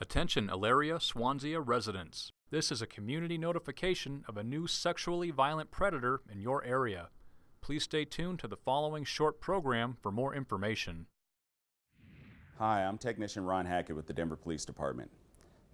Attention Elyria, Swansea residents. This is a community notification of a new sexually violent predator in your area. Please stay tuned to the following short program for more information. Hi, I'm Technician Ron Hackett with the Denver Police Department.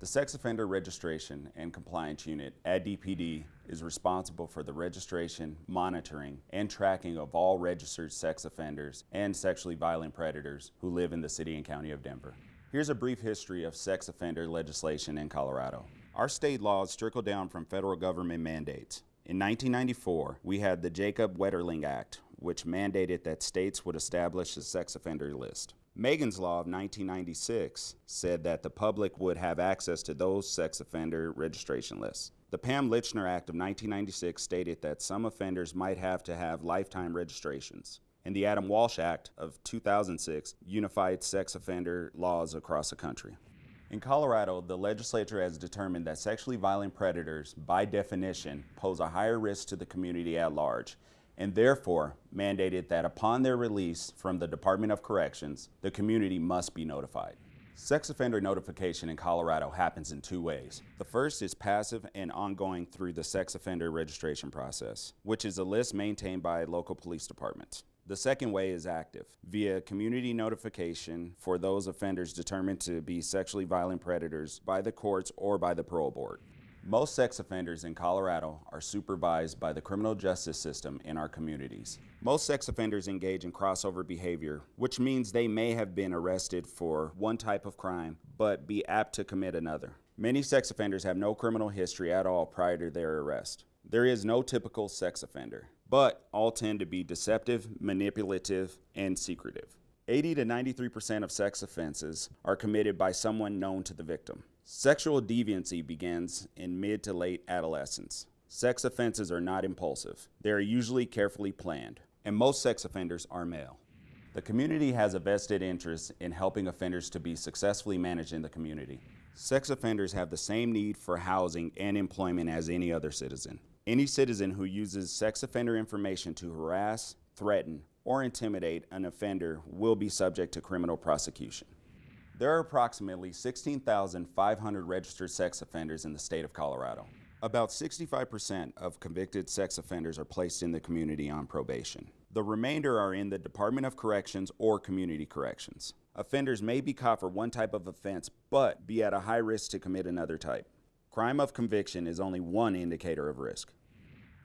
The Sex Offender Registration and Compliance Unit at DPD is responsible for the registration, monitoring, and tracking of all registered sex offenders and sexually violent predators who live in the city and county of Denver. Here's a brief history of sex offender legislation in Colorado. Our state laws trickle down from federal government mandates. In 1994, we had the Jacob Wetterling Act, which mandated that states would establish a sex offender list. Megan's Law of 1996 said that the public would have access to those sex offender registration lists. The Pam Lychner Act of 1996 stated that some offenders might have to have lifetime registrations and the Adam Walsh Act of 2006 unified sex offender laws across the country. In Colorado, the legislature has determined that sexually violent predators, by definition, pose a higher risk to the community at large, and therefore mandated that upon their release from the Department of Corrections, the community must be notified. Sex offender notification in Colorado happens in two ways. The first is passive and ongoing through the sex offender registration process, which is a list maintained by local police departments. The second way is active, via community notification for those offenders determined to be sexually violent predators by the courts or by the parole board. Most sex offenders in Colorado are supervised by the criminal justice system in our communities. Most sex offenders engage in crossover behavior, which means they may have been arrested for one type of crime, but be apt to commit another. Many sex offenders have no criminal history at all prior to their arrest. There is no typical sex offender but all tend to be deceptive, manipulative, and secretive. 80 to 93% of sex offenses are committed by someone known to the victim. Sexual deviancy begins in mid to late adolescence. Sex offenses are not impulsive. They are usually carefully planned, and most sex offenders are male. The community has a vested interest in helping offenders to be successfully managed in the community. Sex offenders have the same need for housing and employment as any other citizen. Any citizen who uses sex offender information to harass, threaten, or intimidate an offender will be subject to criminal prosecution. There are approximately 16,500 registered sex offenders in the state of Colorado. About 65% of convicted sex offenders are placed in the community on probation. The remainder are in the Department of Corrections or Community Corrections. Offenders may be caught for one type of offense, but be at a high risk to commit another type. Crime of conviction is only one indicator of risk.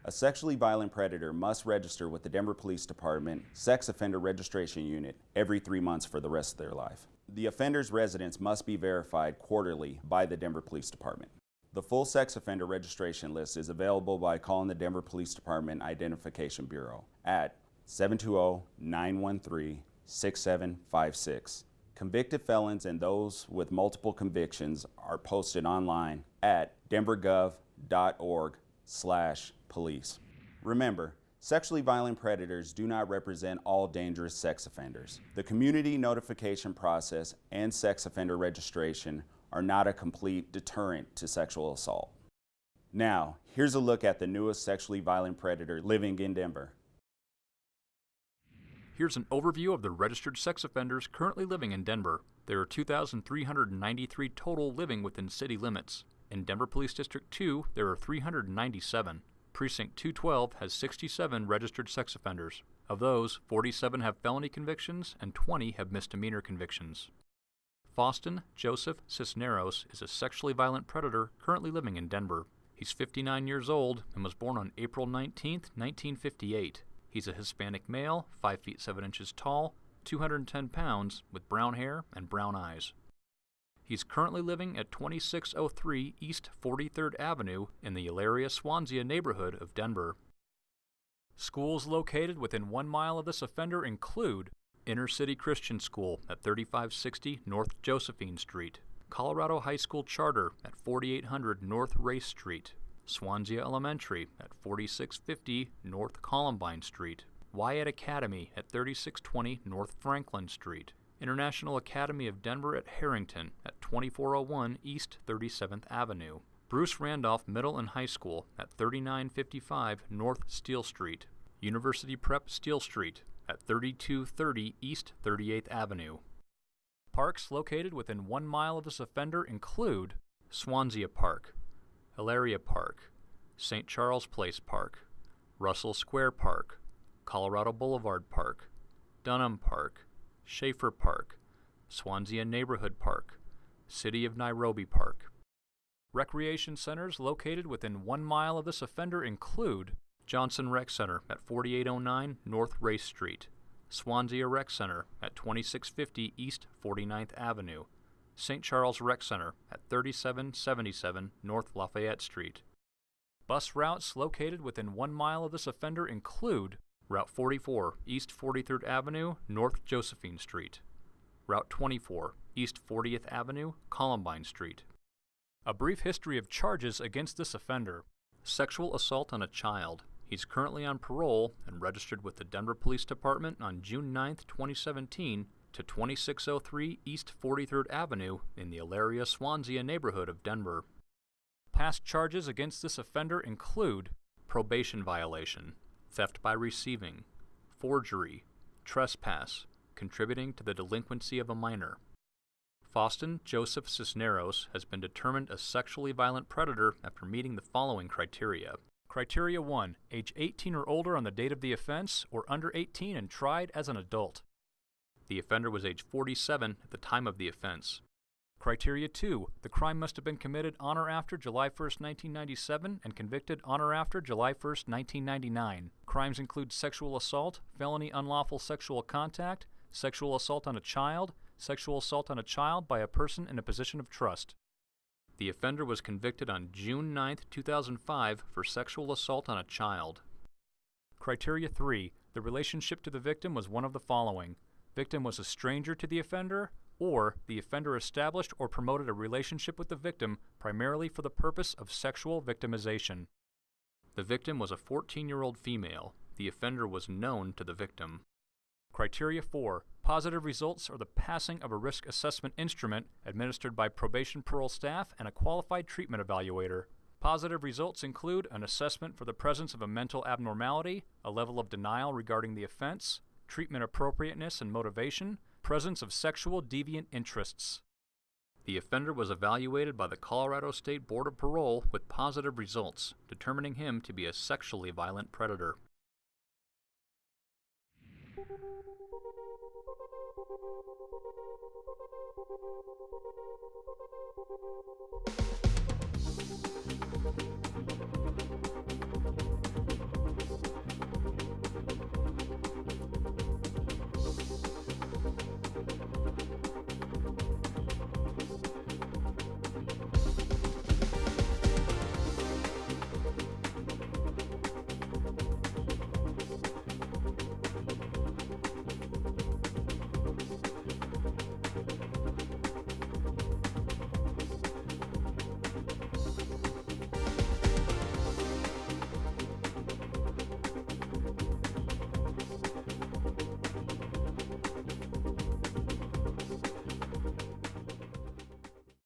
A sexually violent predator must register with the Denver Police Department Sex Offender Registration Unit every three months for the rest of their life. The offender's residence must be verified quarterly by the Denver Police Department. The full sex offender registration list is available by calling the Denver Police Department Identification Bureau at 720-913-6756 Convicted felons and those with multiple convictions are posted online at denvergov.org slash police. Remember, sexually violent predators do not represent all dangerous sex offenders. The community notification process and sex offender registration are not a complete deterrent to sexual assault. Now, here's a look at the newest sexually violent predator living in Denver. Here's an overview of the registered sex offenders currently living in Denver. There are 2,393 total living within city limits. In Denver Police District 2, there are 397. Precinct 212 has 67 registered sex offenders. Of those, 47 have felony convictions and 20 have misdemeanor convictions. Faustin Joseph Cisneros is a sexually violent predator currently living in Denver. He's 59 years old and was born on April 19, 1958. He's a Hispanic male, 5 feet 7 inches tall, 210 pounds, with brown hair and brown eyes. He's currently living at 2603 East 43rd Avenue in the Elyria Swansea neighborhood of Denver. Schools located within one mile of this offender include Inner City Christian School at 3560 North Josephine Street, Colorado High School Charter at 4800 North Race Street, Swansea Elementary at 4650 North Columbine Street, Wyatt Academy at 3620 North Franklin Street, International Academy of Denver at Harrington at 2401 East 37th Avenue, Bruce Randolph Middle and High School at 3955 North Steele Street, University Prep Steele Street at 3230 East 38th Avenue, Parks located within one mile of this offender include Swansea Park, Hilaria Park, St. Charles Place Park, Russell Square Park, Colorado Boulevard Park, Dunham Park, Schaefer Park, Swansea Neighborhood Park, City of Nairobi Park. Recreation centers located within one mile of this offender include Johnson Rec Center at 4809 North Race Street, Swansea Rec Center at 2650 East 49th Avenue, St. Charles Rec Center at 3777 North Lafayette Street. Bus routes located within one mile of this offender include Route 44 East 43rd Avenue, North Josephine Street, Route 24 East 40th Avenue, Columbine Street. A brief history of charges against this offender sexual assault on a child. He's currently on parole and registered with the Denver Police Department on June 9, 2017, to 2603 East 43rd Avenue in the Elyria Swansea neighborhood of Denver. Past charges against this offender include probation violation, theft by receiving, forgery, trespass, contributing to the delinquency of a minor. Faustin Joseph Cisneros has been determined a sexually violent predator after meeting the following criteria. Criteria 1. Age 18 or older on the date of the offense, or under 18 and tried as an adult. The offender was age 47 at the time of the offense. Criteria 2. The crime must have been committed on or after July 1, 1997 and convicted on or after July 1, 1999. Crimes include sexual assault, felony unlawful sexual contact, sexual assault on a child, sexual assault on a child by a person in a position of trust. The offender was convicted on June 9, 2005 for sexual assault on a child. Criteria 3. The relationship to the victim was one of the following. Victim was a stranger to the offender, or the offender established or promoted a relationship with the victim primarily for the purpose of sexual victimization. The victim was a 14 year old female. The offender was known to the victim. Criteria 4. Positive results are the passing of a risk assessment instrument administered by probation parole staff and a qualified treatment evaluator. Positive results include an assessment for the presence of a mental abnormality, a level of denial regarding the offense, treatment appropriateness and motivation, presence of sexual deviant interests. The offender was evaluated by the Colorado State Board of Parole with positive results, determining him to be a sexually violent predator.